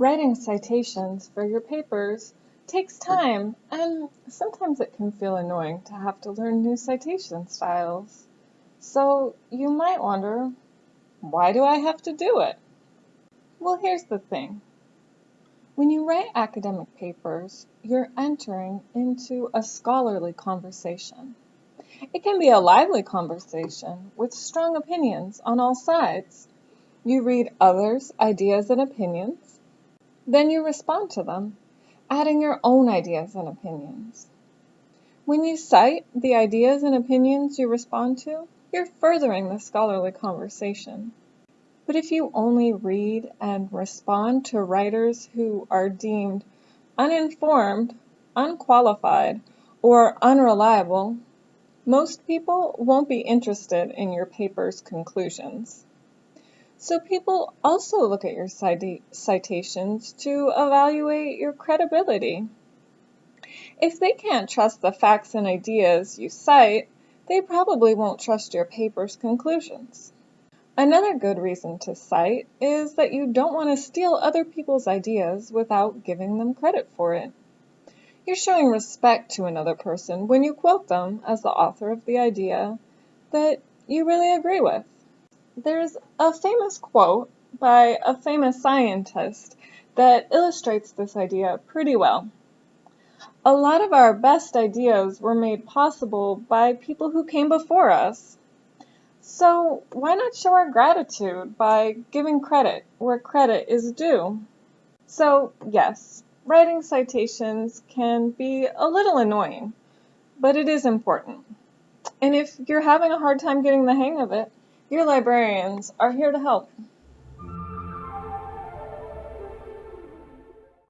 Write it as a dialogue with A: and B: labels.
A: Writing citations for your papers takes time and sometimes it can feel annoying to have to learn new citation styles. So you might wonder, why do I have to do it? Well, here's the thing. When you write academic papers, you're entering into a scholarly conversation. It can be a lively conversation with strong opinions on all sides. You read others' ideas and opinions, then you respond to them, adding your own ideas and opinions. When you cite the ideas and opinions you respond to, you're furthering the scholarly conversation. But if you only read and respond to writers who are deemed uninformed, unqualified, or unreliable, most people won't be interested in your paper's conclusions. So people also look at your citations to evaluate your credibility. If they can't trust the facts and ideas you cite, they probably won't trust your paper's conclusions. Another good reason to cite is that you don't want to steal other people's ideas without giving them credit for it. You're showing respect to another person when you quote them as the author of the idea that you really agree with. There's a famous quote by a famous scientist that illustrates this idea pretty well. A lot of our best ideas were made possible by people who came before us. So why not show our gratitude by giving credit where credit is due? So yes, writing citations can be a little annoying, but it is important. And if you're having a hard time getting the hang of it, your librarians are here to help.